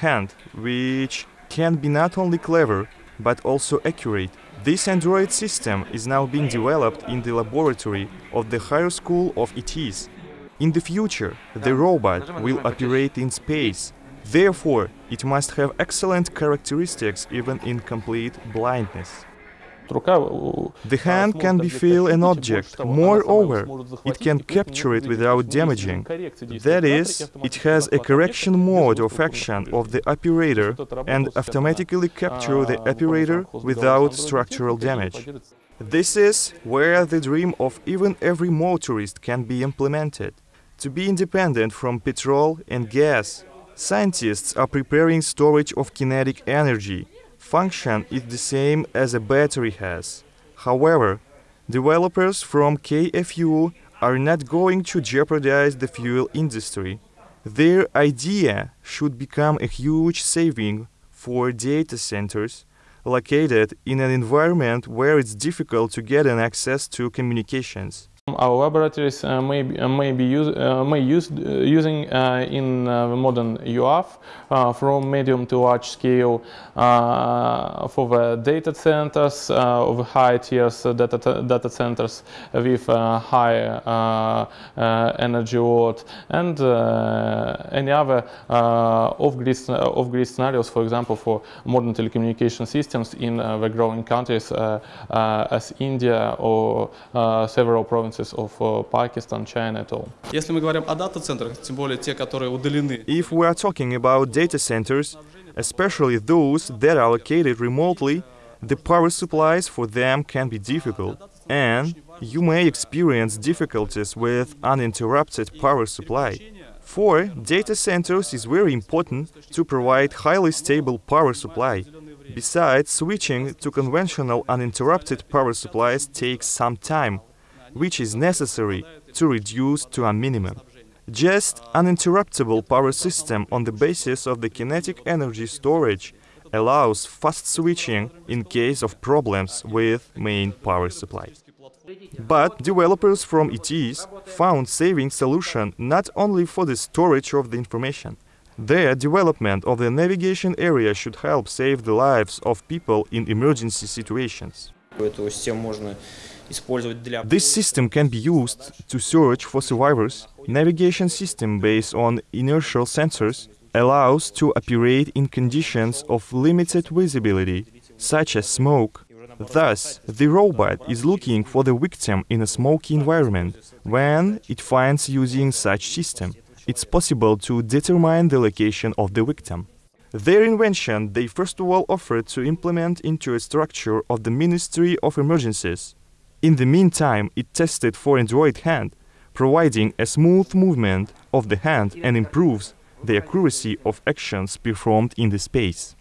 hand, which can be not only clever but also accurate. This Android system is now being developed in the laboratory of the Higher School of ETs. In the future, the robot will operate in space. Therefore, it must have excellent characteristics even in complete blindness. The hand can be feel an object. Moreover, it can capture it without damaging. That is, it has a correction mode of action of the operator and automatically capture the operator without structural damage. This is where the dream of even every motorist can be implemented. To be independent from petrol and gas, scientists are preparing storage of kinetic energy function is the same as a battery has. However, developers from KFU are not going to jeopardize the fuel industry. Their idea should become a huge saving for data centers located in an environment where it's difficult to get an access to communications. Our laboratories uh, may be, uh, may be use, uh, may use uh, using uh, in uh, modern UAV from medium to large scale for the data centers of high tiers data, data centers with high energy load and any other off-grid off -grid scenarios, for example, for modern telecommunication systems in the growing countries as India or several provinces of Pakistan, China at all. Если мы говорим о дата-центрах, тем более те, которые удалены. If we are talking about data centers, especially those that are located remotely, the power supplies for them can be difficult, and you may experience difficulties with uninterrupted power supply. For data centers is very important to provide highly stable power supply. Besides, switching to conventional uninterrupted power supplies takes some time, which is necessary to reduce to a minimum. Just an uninterruptible power system on the basis of the kinetic energy storage allows fast switching in case of problems with main power supply. But developers from ETs found saving solution not only for the storage of the information. Their development of the navigation area should help save the lives of people in emergency situations. This system can be used to search for survivors. Navigation system based on inertial sensors allows to operate in conditions of limited visibility, such as smoke. Thus, the robot is looking for the victim in a smoky environment. When it finds using such system, it's possible to determine the location of the victim. Their invention they first of all offered to implement into a structure of the Ministry of Emergencies. In the meantime, it tested for Android hand, providing a smooth movement of the hand and improves the accuracy of actions performed in the space.